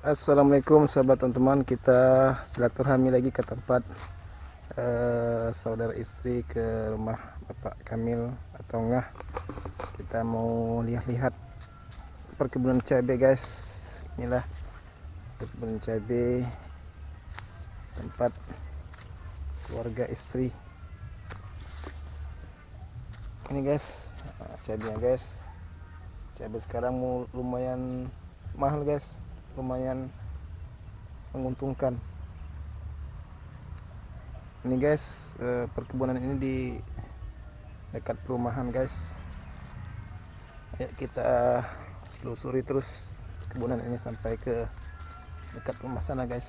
Assalamualaikum sahabat teman-teman. Kita silaturahmi lagi ke tempat uh, saudara istri ke rumah Bapak Kamil atau enggak? Kita mau lihat-lihat perkebunan cabai guys. Inilah perkebunan cabai tempat keluarga istri. Ini guys cabainya guys. Cabai sekarang lumayan mahal guys lumayan menguntungkan. Ini guys eh, perkebunan ini di dekat perumahan guys. Ayo kita selusuri terus kebunan ini sampai ke dekat rumah sana guys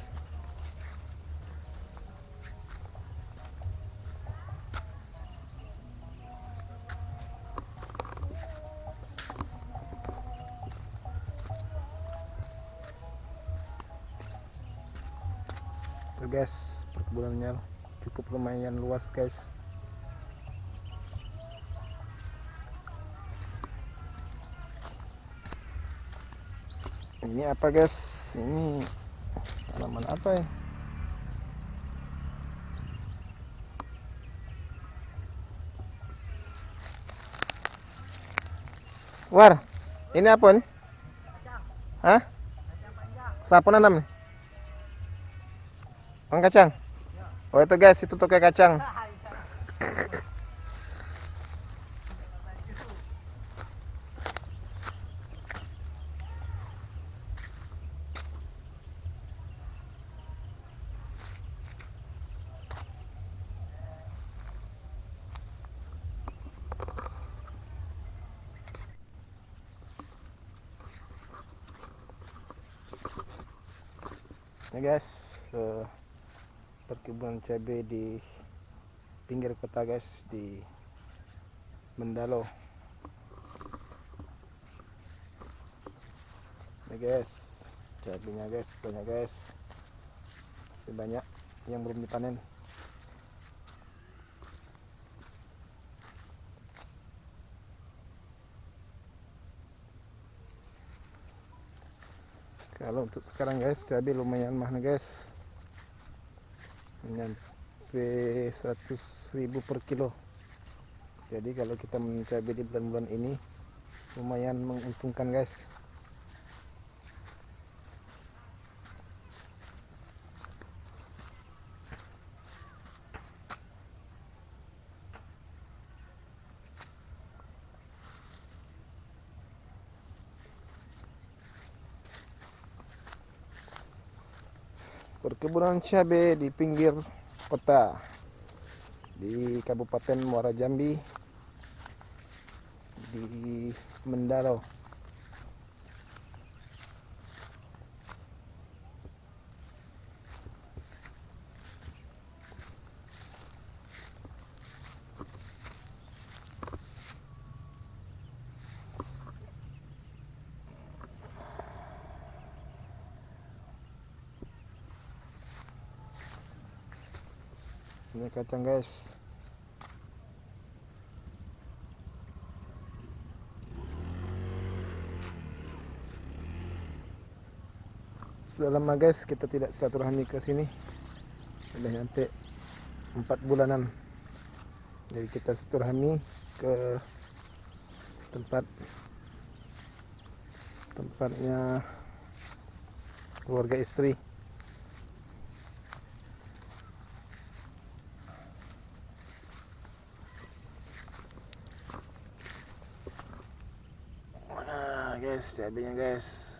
tuh guys perkebunannya cukup lumayan luas guys ini apa guys ini tanaman apa ya War, ini apa nih? Hah? Siapa nanam nih? Mang kacang? Oh itu guys, itu toke kacang. Ini guys, uh, perkebunan cabai di pinggir kota guys di Mendalo. Ini guys cabainya guys banyak guys. Masih banyak yang belum dipanen. Kalau untuk sekarang guys cabai lumayan mahal guys nyampe 100 ribu per kilo. Jadi kalau kita mencabai di bulan-bulan ini lumayan menguntungkan guys perkebunan cabai di pinggir kota di Kabupaten Muara Jambi di Mendaro ini kacang guys. Sudah lama guys kita tidak silaturahmi ke sini. Sudah nyampe 4 bulanan jadi kita silaturahmi ke tempat tempatnya keluarga istri guys cabenya guys